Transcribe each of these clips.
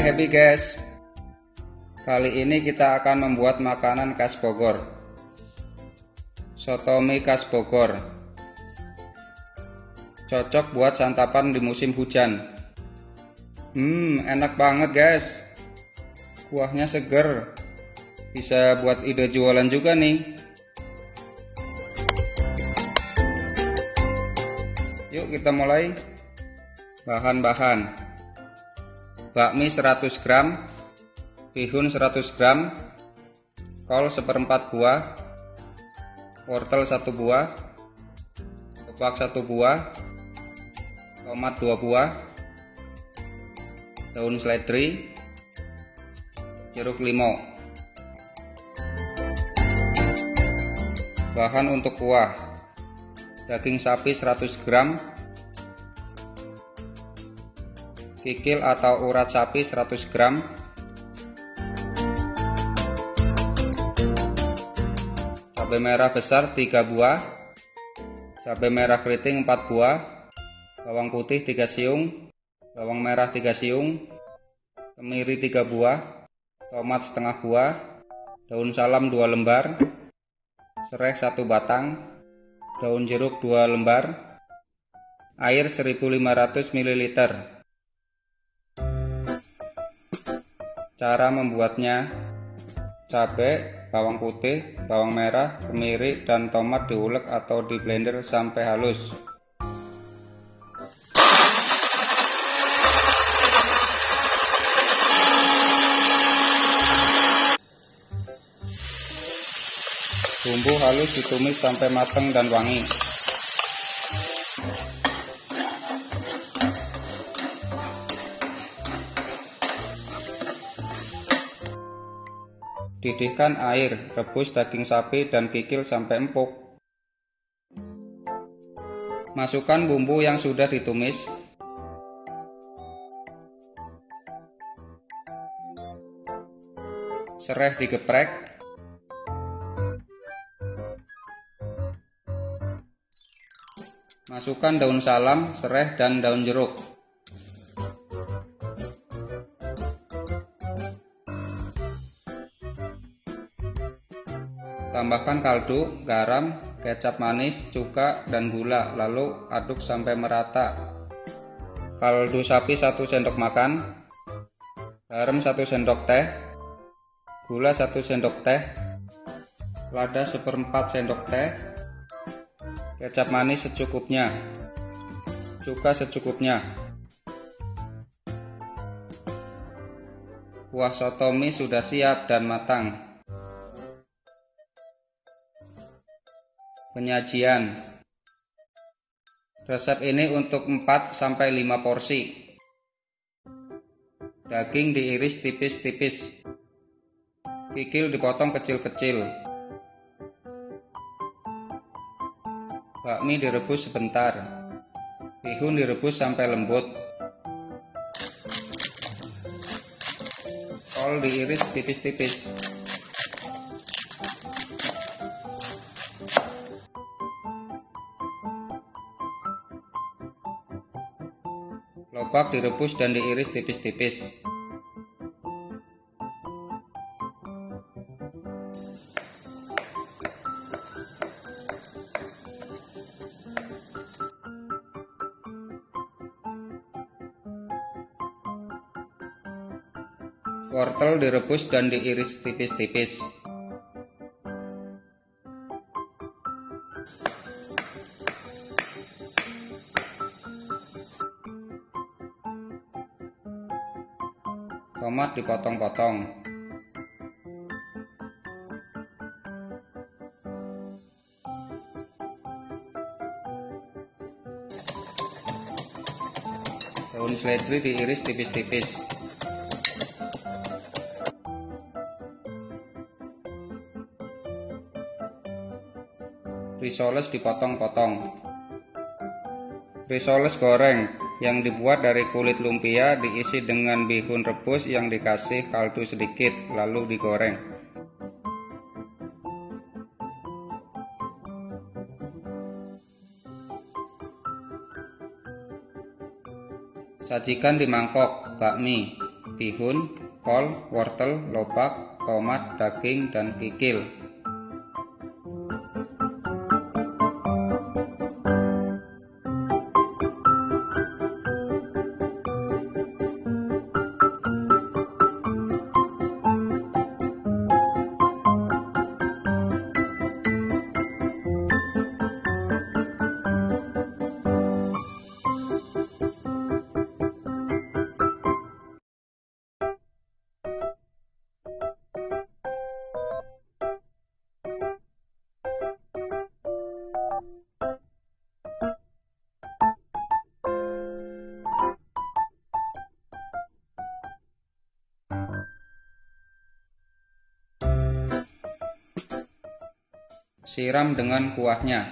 Happy guys. Kali ini kita akan membuat makanan khas Bogor. Soto mie khas Bogor. Cocok buat santapan di musim hujan. Hmm enak banget guys. Kuahnya seger. Bisa buat ide jualan juga nih. Yuk kita mulai. Bahan-bahan bakmi 100 gram, bihun 100 gram, kol seperempat buah, wortel satu buah, kepak satu buah, tomat dua buah, daun seledri, jeruk limau. Bahan untuk kuah: daging sapi 100 gram, kikil atau urat sapi 100 gram, cabai merah besar 3 buah, cabai merah keriting 4 buah, bawang putih 3 siung, bawang merah 3 siung, kemiri 3 buah, tomat setengah buah, daun salam 2 lembar, serai 1 batang, daun jeruk 2 lembar, air 1500 ml. Cara membuatnya cabai, bawang putih, bawang merah, kemiri, dan tomat diulek atau di blender sampai halus. Bumbu halus ditumis sampai matang dan wangi. Didihkan air, rebus daging sapi dan kikil sampai empuk. Masukkan bumbu yang sudah ditumis. Serai digeprek. Masukkan daun salam, serai dan daun jeruk. Tambahkan kaldu, garam, kecap manis, cuka, dan gula, lalu aduk sampai merata. Kaldu sapi 1 sendok makan, garam 1 sendok teh, gula 1 sendok teh, lada seperempat sendok teh, kecap manis secukupnya, cuka secukupnya. Kuah soto mie sudah siap dan matang. Penyajian Resep ini untuk 4 sampai 5 porsi. Daging diiris tipis-tipis. Kikil dipotong kecil-kecil. Bakmi direbus sebentar. Bihun direbus sampai lembut. Kol diiris tipis-tipis. Lobak direbus dan diiris tipis-tipis. Wortel direbus dan diiris tipis-tipis. Tomat dipotong-potong. Daun seledri diiris tipis-tipis. Risoles dipotong-potong. Risoles goreng yang dibuat dari kulit lumpia diisi dengan bihun rebus yang dikasih kaldu sedikit lalu digoreng. Sajikan di mangkok bakmi. bihun, kol, wortel, lobak, tomat, daging, dan kikil. Siram dengan kuahnya.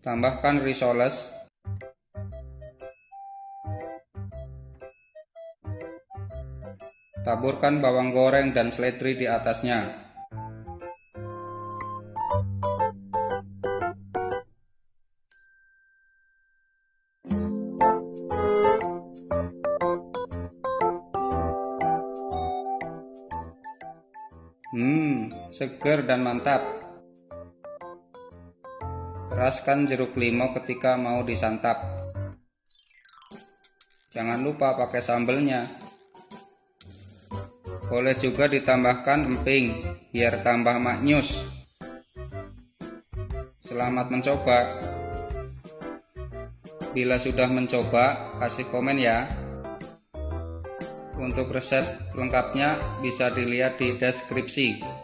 Tambahkan risoles Taburkan bawang goreng dan seledri di atasnya. Segar dan mantap. Peraskan jeruk limau ketika mau disantap. Jangan lupa pakai sambelnya. Boleh juga ditambahkan emping biar tambah maknyus. Selamat mencoba. Bila sudah mencoba, kasih komen ya. Untuk resep lengkapnya bisa dilihat di deskripsi.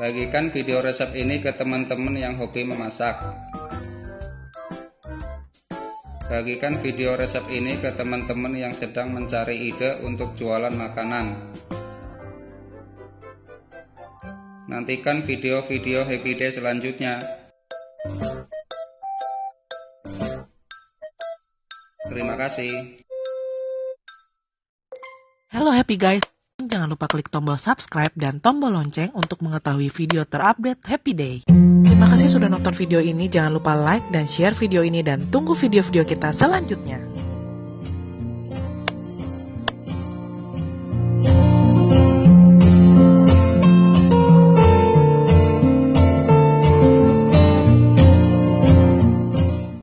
Bagikan video resep ini ke teman-teman yang hobi memasak. Bagikan video resep ini ke teman-teman yang sedang mencari ide untuk jualan makanan. Nantikan video-video Happy Day selanjutnya. Terima kasih. Halo happy guys, lupa klik tombol subscribe dan tombol lonceng untuk mengetahui video terupdate Happy Day. Terima kasih sudah nonton video ini, jangan lupa like dan share video ini dan tunggu video-video kita selanjutnya.